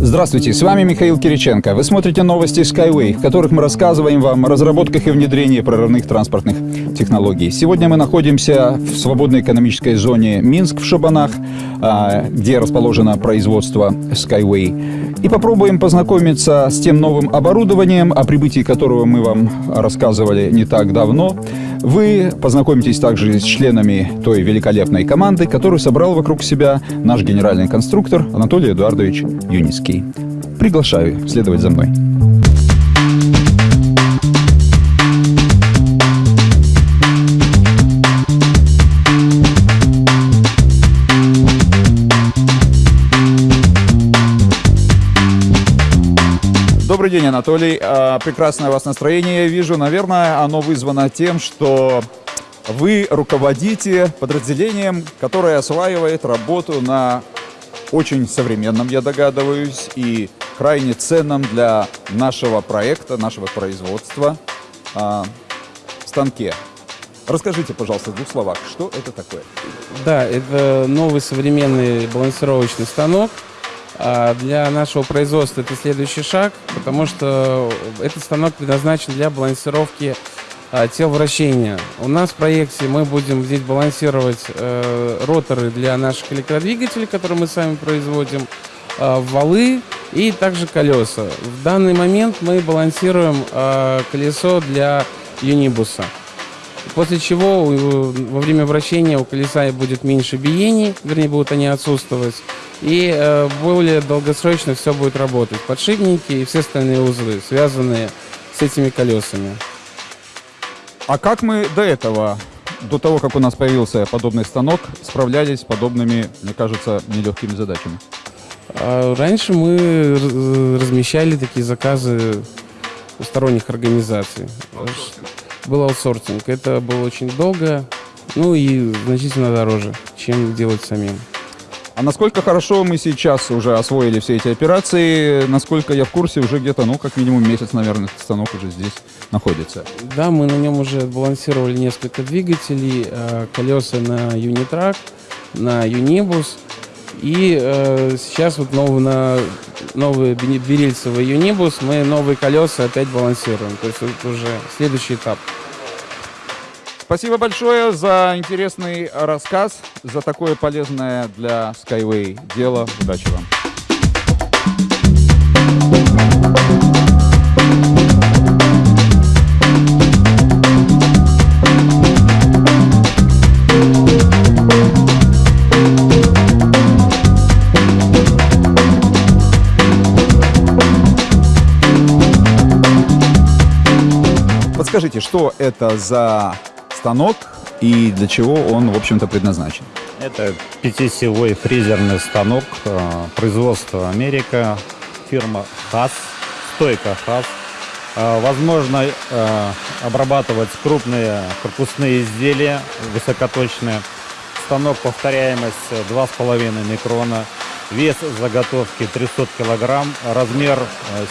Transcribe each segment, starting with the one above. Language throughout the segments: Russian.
Здравствуйте, с вами Михаил Кириченко. Вы смотрите новости Skyway, в которых мы рассказываем вам о разработках и внедрении прорывных транспортных технологий. Сегодня мы находимся в свободной экономической зоне Минск в Шабанах, где расположено производство Skyway. И попробуем познакомиться с тем новым оборудованием, о прибытии которого мы вам рассказывали не так давно. Вы познакомитесь также с членами той великолепной команды, которую собрал вокруг себя наш генеральный конструктор Анатолий Эдуардович Юницкий. Приглашаю следовать за мной. Добрый день, Анатолий. А, прекрасное у вас настроение, я вижу. Наверное, оно вызвано тем, что вы руководите подразделением, которое осваивает работу на очень современном, я догадываюсь, и крайне ценном для нашего проекта, нашего производства э, станке. Расскажите, пожалуйста, в двух словах, что это такое? Да, это новый современный балансировочный станок. А для нашего производства это следующий шаг, потому что этот станок предназначен для балансировки а, тел вращения. У нас в проекте мы будем здесь балансировать э, роторы для наших электродвигателей, которые мы сами производим, э, валы и также колеса. В данный момент мы балансируем колесо для юнибуса. После чего во время вращения у колеса будет меньше биений, вернее будут они отсутствовать. И э, более долгосрочно все будет работать. Подшипники и все остальные узлы, связанные с этими колесами. А как мы до этого, до того, как у нас появился подобный станок, справлялись с подобными, мне кажется, нелегкими задачами? А раньше мы размещали такие заказы у сторонних организаций. Аутсорсинг. Был аутсорсинг. Это было очень долго, ну и значительно дороже, чем делать самим. А насколько хорошо мы сейчас уже освоили все эти операции, насколько я в курсе, уже где-то, ну, как минимум месяц, наверное, этот станок уже здесь находится. Да, мы на нем уже балансировали несколько двигателей, э, колеса на Юнитрак, на Юнибус. И э, сейчас вот новый, на новый берильцевый Юнибус мы новые колеса опять балансируем. То есть это уже следующий этап. Спасибо большое за интересный рассказ, за такое полезное для Skyway дело. Удачи вам. Подскажите, что это за станок и для чего он, в общем-то, предназначен? Это пятисиловой фрезерный станок э, производства Америка, фирма ХАС, стойка ХАС. Э, возможно э, обрабатывать крупные корпусные изделия высокоточные. Станок повторяемость 2,5 микрона. Вес заготовки 300 килограмм, размер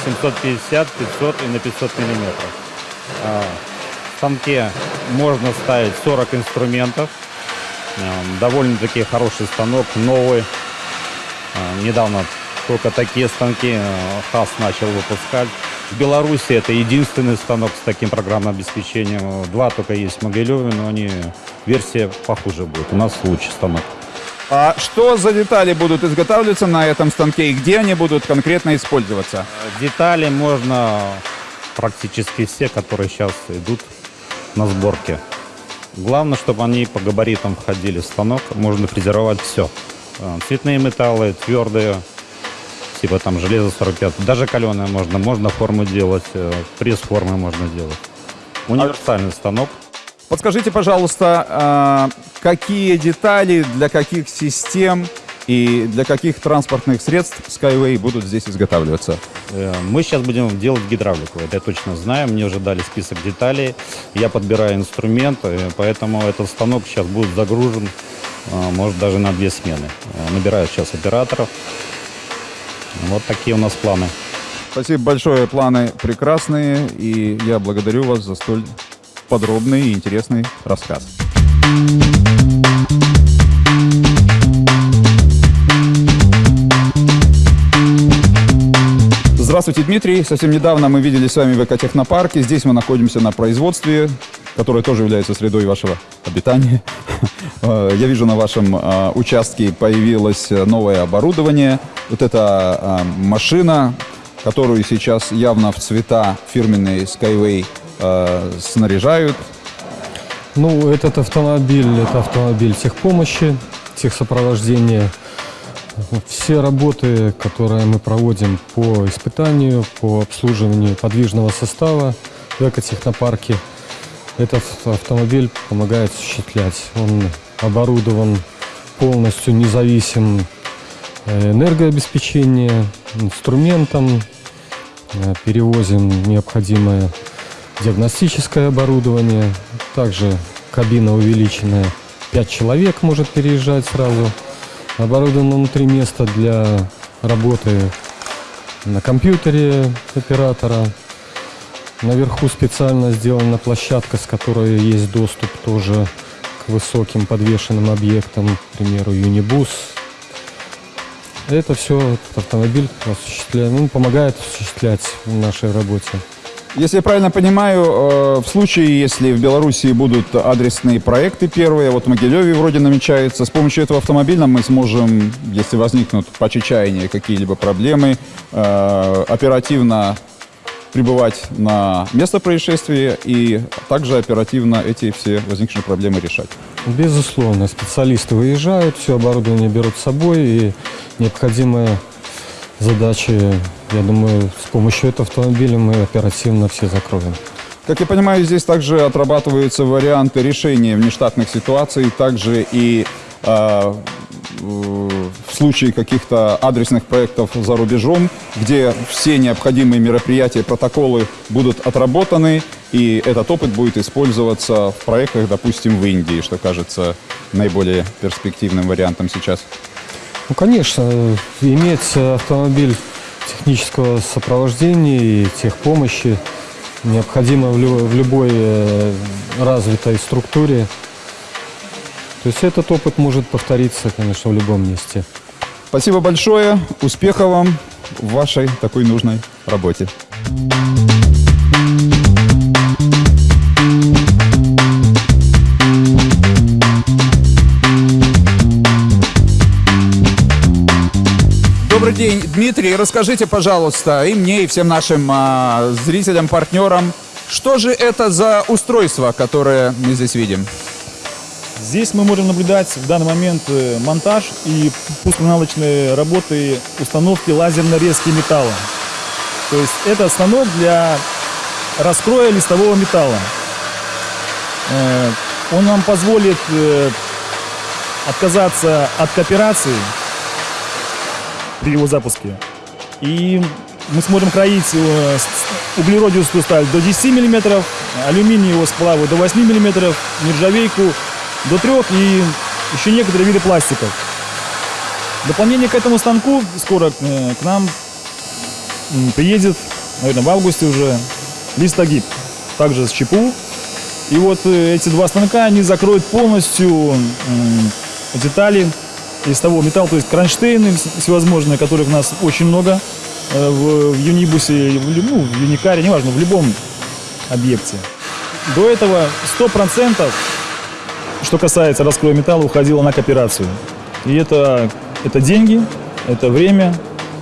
750, 500 и на 500 миллиметров станке можно ставить 40 инструментов. Эм, довольно-таки хороший станок, новый. Э, недавно только такие станки э, ХАС начал выпускать. В Беларуси это единственный станок с таким программным обеспечением. Два только есть в Могилеве, но они версия похуже будет. У нас лучший станок. А что за детали будут изготавливаться на этом станке и где они будут конкретно использоваться? Детали можно практически все, которые сейчас идут на сборке. Главное, чтобы они по габаритам входили в станок. Можно фрезеровать все. А, цветные металлы, твердые, типа там железо 45. Даже каленое можно. Можно форму делать, э, пресс формы можно делать. Универсальный станок. Подскажите, пожалуйста, а, какие детали для каких систем и для каких транспортных средств Skyway будут здесь изготавливаться? Э, мы сейчас будем делать гидравлику, это я точно знаю. Мне уже дали список деталей. Я подбираю инструменты, поэтому этот станок сейчас будет загружен, э, может, даже на две смены. Э, набираю сейчас операторов. Вот такие у нас планы. Спасибо большое, планы прекрасные, и я благодарю вас за столь подробный и интересный рассказ. Здравствуйте, Дмитрий. Совсем недавно мы видели с вами в экотехнопарке. Здесь мы находимся на производстве, которое тоже является средой вашего обитания. Э, Я вижу, на вашем э, участке появилось новое оборудование. Вот эта э, машина, которую сейчас явно в цвета фирменной Skyway э, снаряжают. Ну, этот автомобиль, это автомобиль техпомощи, техсопровождения. Все работы, которые мы проводим по испытанию, по обслуживанию подвижного состава в экотехнопарке, этот автомобиль помогает осуществлять. Он оборудован полностью независимым э, энергообеспечением, инструментом, Э, перевозим необходимое диагностическое оборудование. Также кабина увеличенная. 5 человек может переезжать сразу. Оборудовано внутри место для работы на компьютере оператора. Наверху специально сделана площадка, с которой есть доступ тоже к высоким подвешенным объектам, к примеру, Юнибус. Это все автомобиль осуществляет, ну, помогает осуществлять в нашей работе. Если я правильно понимаю, э, в случае, если в Беларуси будут адресные проекты первые, вот в Могилеве вроде намечается, с помощью этого автомобиля мы сможем, если возникнут по чечаянию какие-либо проблемы, э, оперативно прибывать на место происшествия и также оперативно эти все возникшие проблемы решать. Безусловно, специалисты выезжают, все оборудование берут с собой и необходимые задачи, я думаю, с помощью этого автомобиля мы оперативно все закроем. Как я понимаю, здесь также отрабатываются варианты решения внештатных ситуаций, также и э, в случае каких-то адресных проектов за рубежом, где все необходимые мероприятия, протоколы будут отработаны, и этот опыт будет использоваться в проектах, допустим, в Индии, что кажется наиболее перспективным вариантом сейчас. Ну, конечно, иметь автомобиль технического сопровождения и техпомощи необходимо в, лю- в любой э, развитой структуре. То есть этот опыт может повториться, конечно, в любом месте. Спасибо большое, успехов вам в вашей такой нужной работе. Добрый день, Дмитрий. Расскажите, пожалуйста, и мне, и всем нашим а, зрителям, партнерам, что же это за устройство, которое мы здесь видим? Здесь мы можем наблюдать в данный момент э, монтаж и пусконаладочные работы установки лазерной резки металла. То есть это станок для раскроя листового металла. Э, Он нам позволит э, отказаться от кооперации при его запуске. И мы сможем кроить углеродистую сталь до 10 мм, алюминиевого сплава до 8 мм, нержавейку до 3 и еще некоторые виды пластиков. Дополнение к этому станку скоро э, к нам приедет, наверное, в августе уже листогиб, также с ЧПУ. И вот э, эти два станка, они закроют полностью детали из того металла, то есть кронштейны вс- всевозможные, которых у нас очень много э, в, в Юнибусе, в, ну, в Юникаре, неважно, в любом объекте. До этого 100%, что касается раскроя металла, уходило на кооперацию. И это, это деньги, это время,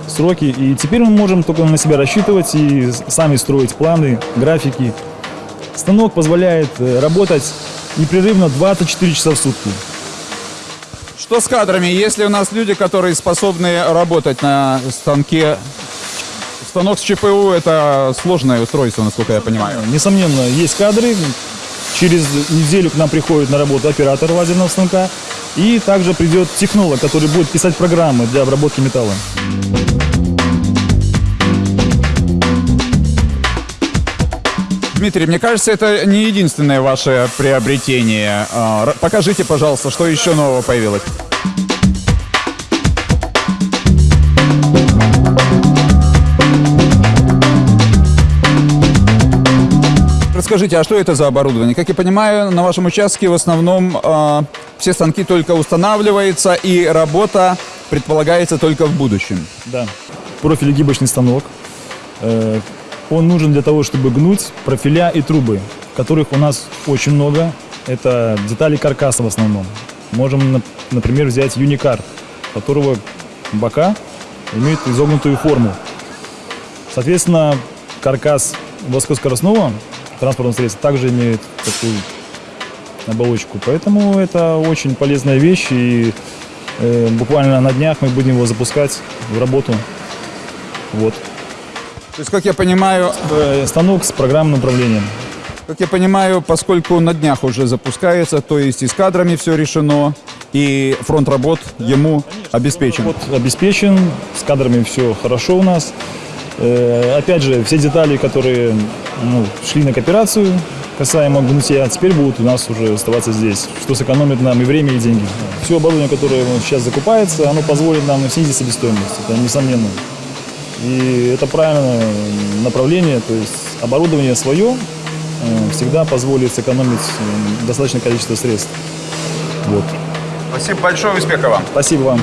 сроки. И теперь мы можем только на себя рассчитывать и сами строить планы, графики. Станок позволяет э, работать непрерывно 24 часа в сутки. Что с кадрами? Есть ли у нас люди, которые способны работать на станке? Станок с ЧПУ – это сложное устройство, насколько я понимаю. Несомненно, есть кадры. Через неделю к нам приходит на работу оператор лазерного станка. И также придет технолог, который будет писать программы для обработки металла. Дмитрий, мне кажется, это не единственное ваше приобретение. А, Покажите, пожалуйста, что еще нового появилось. Расскажите, а что это за оборудование? Как я понимаю, на вашем участке в основном а, все станки только устанавливаются и работа предполагается только в будущем. Да. Профиль гибочный станок. Э, Он нужен для того, чтобы гнуть профиля и трубы, которых у нас очень много. Это детали каркаса в основном. Можем, нап- например, взять юникар, которого бока имеют изогнутую форму. Соответственно, каркас высокоскоростного транспортного средства также имеет такую оболочку. Поэтому это очень полезная вещь, и э, буквально на днях мы будем его запускать в работу. Вот. То есть, как я понимаю, Э, Станок с программным управлением. как я понимаю, поскольку на днях уже запускается, то есть и с кадрами все решено, и фронт работ ему обеспечен. Вот обеспечен, с кадрами все хорошо у нас. Э, опять же, все детали, которые ну, шли на кооперацию, касаемо гнутия, теперь будут у нас уже оставаться здесь, что сэкономит нам и время, и деньги. Все оборудование, которое сейчас закупается, оно позволит нам снизить себестоимость, это несомненно. И это правильное направление, то есть оборудование свое э, всегда позволит сэкономить э, достаточное количество средств. Вот. Спасибо большое, успехов вам. Спасибо вам.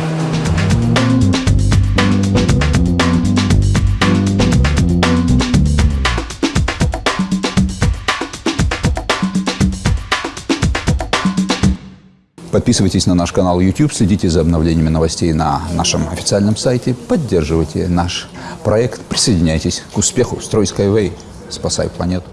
Подписывайтесь на наш канал YouTube, следите за обновлениями новостей на нашем официальном сайте, поддерживайте наш проект, присоединяйтесь к успеху. Строй Skyway, спасай планету.